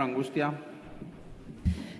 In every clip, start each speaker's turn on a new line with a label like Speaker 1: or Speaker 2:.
Speaker 1: Angustia.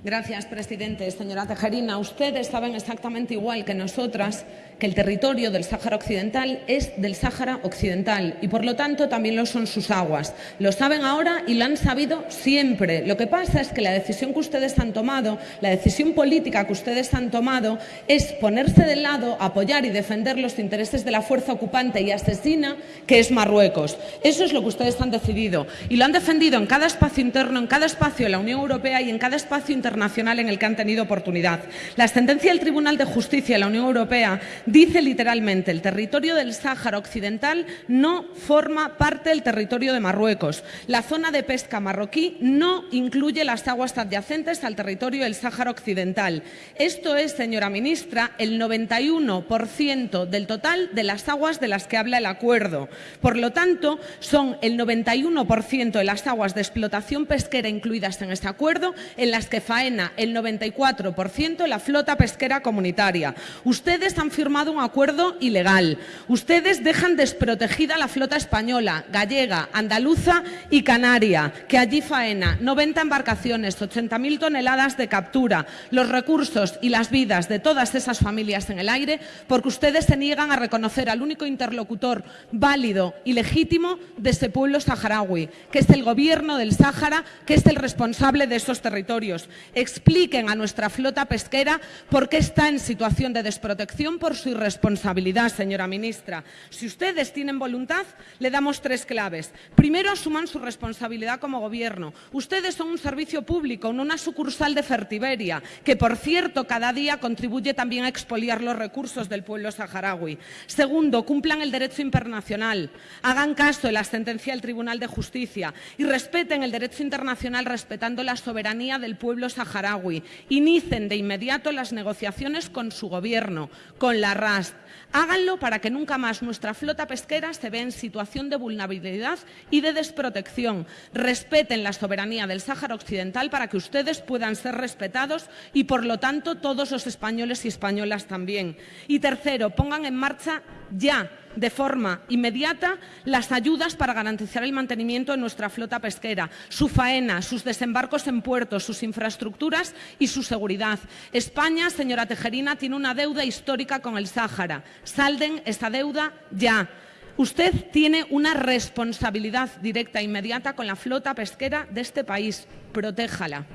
Speaker 2: Gracias, presidente. Señora Tejerina, ustedes saben exactamente igual que nosotras que el territorio del Sáhara Occidental es del Sáhara Occidental y, por lo tanto, también lo son sus aguas. Lo saben ahora y lo han sabido siempre. Lo que pasa es que la decisión que ustedes han tomado, la decisión política que ustedes han tomado, es ponerse del lado, apoyar y defender los intereses de la fuerza ocupante y asesina que es Marruecos. Eso es lo que ustedes han decidido y lo han defendido en cada espacio interno, en cada espacio de la Unión Europea y en cada espacio internacional internacional en el que han tenido oportunidad. La sentencia del Tribunal de Justicia de la Unión Europea dice literalmente el territorio del Sáhara Occidental no forma parte del territorio de Marruecos. La zona de pesca marroquí no incluye las aguas adyacentes al territorio del Sáhara Occidental. Esto es, señora ministra, el 91% del total de las aguas de las que habla el acuerdo. Por lo tanto, son el 91% de las aguas de explotación pesquera incluidas en este acuerdo en las que el 94% la flota pesquera comunitaria. Ustedes han firmado un acuerdo ilegal. Ustedes dejan desprotegida la flota española, gallega, andaluza y canaria, que allí faena 90 embarcaciones, 80.000 toneladas de captura, los recursos y las vidas de todas esas familias en el aire, porque ustedes se niegan a reconocer al único interlocutor válido y legítimo de ese pueblo saharaui, que es el gobierno del Sáhara, que es el responsable de esos territorios expliquen a nuestra flota pesquera por qué está en situación de desprotección por su irresponsabilidad, señora ministra. Si ustedes tienen voluntad, le damos tres claves. Primero, asuman su responsabilidad como Gobierno. Ustedes son un servicio público, no una sucursal de Fertiberia, que, por cierto, cada día contribuye también a expoliar los recursos del pueblo saharaui. Segundo, cumplan el derecho internacional, hagan caso de la sentencia del Tribunal de Justicia y respeten el derecho internacional respetando la soberanía del pueblo saharaui. Inicen de inmediato las negociaciones con su gobierno, con la RAST. Háganlo para que nunca más nuestra flota pesquera se vea en situación de vulnerabilidad y de desprotección. Respeten la soberanía del Sáhara Occidental para que ustedes puedan ser respetados y, por lo tanto, todos los españoles y españolas también. Y tercero, pongan en marcha ya de forma inmediata las ayudas para garantizar el mantenimiento de nuestra flota pesquera, su faena, sus desembarcos en puertos, sus infraestructuras y su seguridad. España, señora Tejerina, tiene una deuda histórica con el Sáhara. Salden esa deuda ya. Usted tiene una responsabilidad directa e inmediata con la flota pesquera de este país. Protéjala.